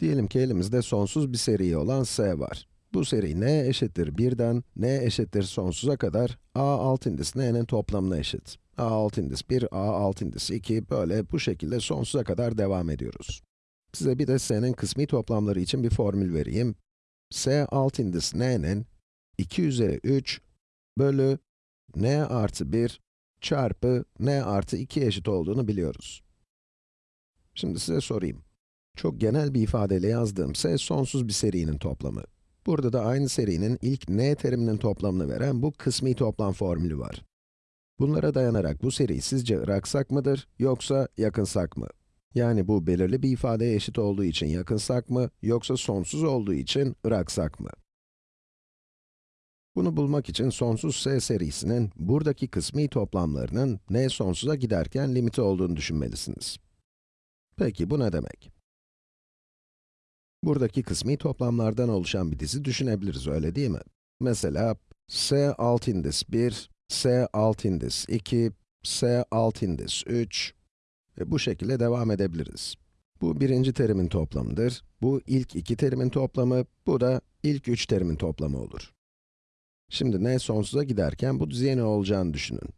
Diyelim ki elimizde sonsuz bir seri olan S var. Bu seri n eşittir 1'den n eşittir sonsuza kadar a alt indis n'nin toplamına eşit. a alt indis 1, a alt indis 2, böyle bu şekilde sonsuza kadar devam ediyoruz. Size bir de s'nin kısmi toplamları için bir formül vereyim. s alt indis n'nin 2 üzeri 3 bölü n artı 1 çarpı n artı 2 eşit olduğunu biliyoruz. Şimdi size sorayım. Çok genel bir ifadeyle yazdığım s sonsuz bir serinin toplamı. Burada da aynı serinin ilk n teriminin toplamını veren bu kısmi toplam formülü var. Bunlara dayanarak bu seri sizce ıraksak mıdır, yoksa yakınsak mı? Yani bu belirli bir ifadeye eşit olduğu için yakınsak mı, yoksa sonsuz olduğu için ıraksak mı? Bunu bulmak için sonsuz s serisinin buradaki kısmi toplamlarının n sonsuza giderken limiti olduğunu düşünmelisiniz. Peki bu ne demek? Buradaki kısmi toplamlardan oluşan bir dizi düşünebiliriz, öyle değil mi? Mesela, s alt indis 1, s alt indis 2, s alt indis 3 ve bu şekilde devam edebiliriz. Bu birinci terimin toplamıdır, bu ilk iki terimin toplamı, bu da ilk üç terimin toplamı olur. Şimdi n sonsuza giderken bu diziye ne olacağını düşünün.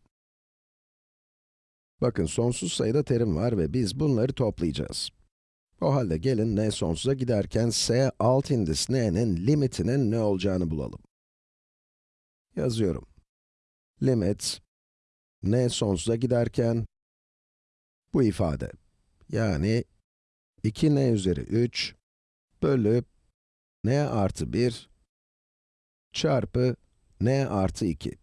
Bakın sonsuz sayıda terim var ve biz bunları toplayacağız. O halde gelin n sonsuza giderken s alt indis n'nin limitinin ne olacağını bulalım. Yazıyorum. Limit n sonsuza giderken bu ifade yani 2n üzeri 3 bölü n artı 1 çarpı n artı 2.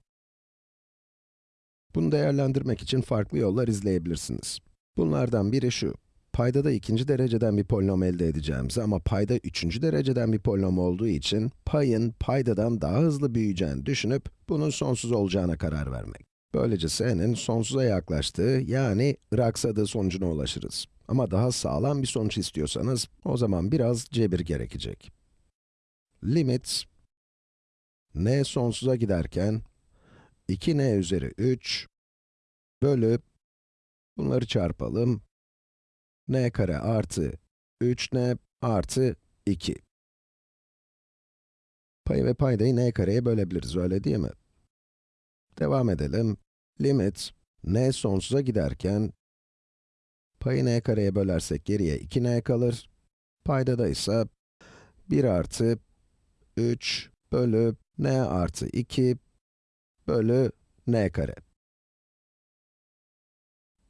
Bunu değerlendirmek için farklı yollar izleyebilirsiniz. Bunlardan biri şu. Paydada ikinci dereceden bir polinom elde edeceğimizi ama payda üçüncü dereceden bir polinom olduğu için payın paydadan daha hızlı büyüyeceğini düşünüp bunun sonsuz olacağına karar vermek. Böylece s'nin sonsuza yaklaştığı yani ıraksadığı sonucuna ulaşırız. Ama daha sağlam bir sonuç istiyorsanız o zaman biraz cebir gerekecek. Limit n sonsuza giderken 2n üzeri 3 bölü bunları çarpalım n kare artı 3n artı 2. Payı ve paydayı n kareye bölebiliriz, öyle değil mi? Devam edelim. Limit n sonsuza giderken payı n kareye bölersek geriye 2n kalır. Paydada ise 1 artı 3 bölü n artı 2 bölü n kare.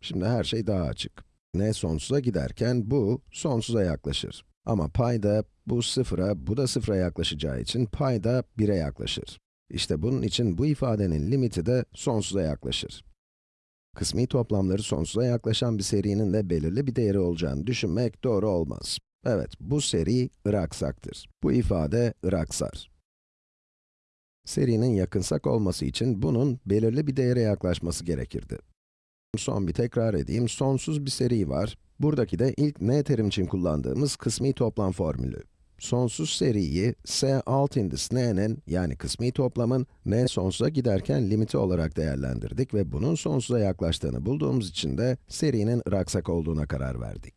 Şimdi her şey daha açık n sonsuza giderken bu sonsuza yaklaşır. Ama payda bu sıfıra, bu da sıfıra yaklaşacağı için payda 1'e yaklaşır. İşte bunun için bu ifadenin limiti de sonsuza yaklaşır. Kısmi toplamları sonsuza yaklaşan bir serinin de belirli bir değeri olacağını düşünmek doğru olmaz. Evet, bu seri ıraksaktır. Bu ifade ıraksar. Serinin yakınsak olması için bunun belirli bir değere yaklaşması gerekirdi. Son bir tekrar edeyim, sonsuz bir seri var. Buradaki de ilk n terim için kullandığımız kısmi toplam formülü. Sonsuz seriyi s alt indis n'nin, yani kısmi toplamın, n sonsuza giderken limiti olarak değerlendirdik ve bunun sonsuza yaklaştığını bulduğumuz için de serinin ıraksak olduğuna karar verdik.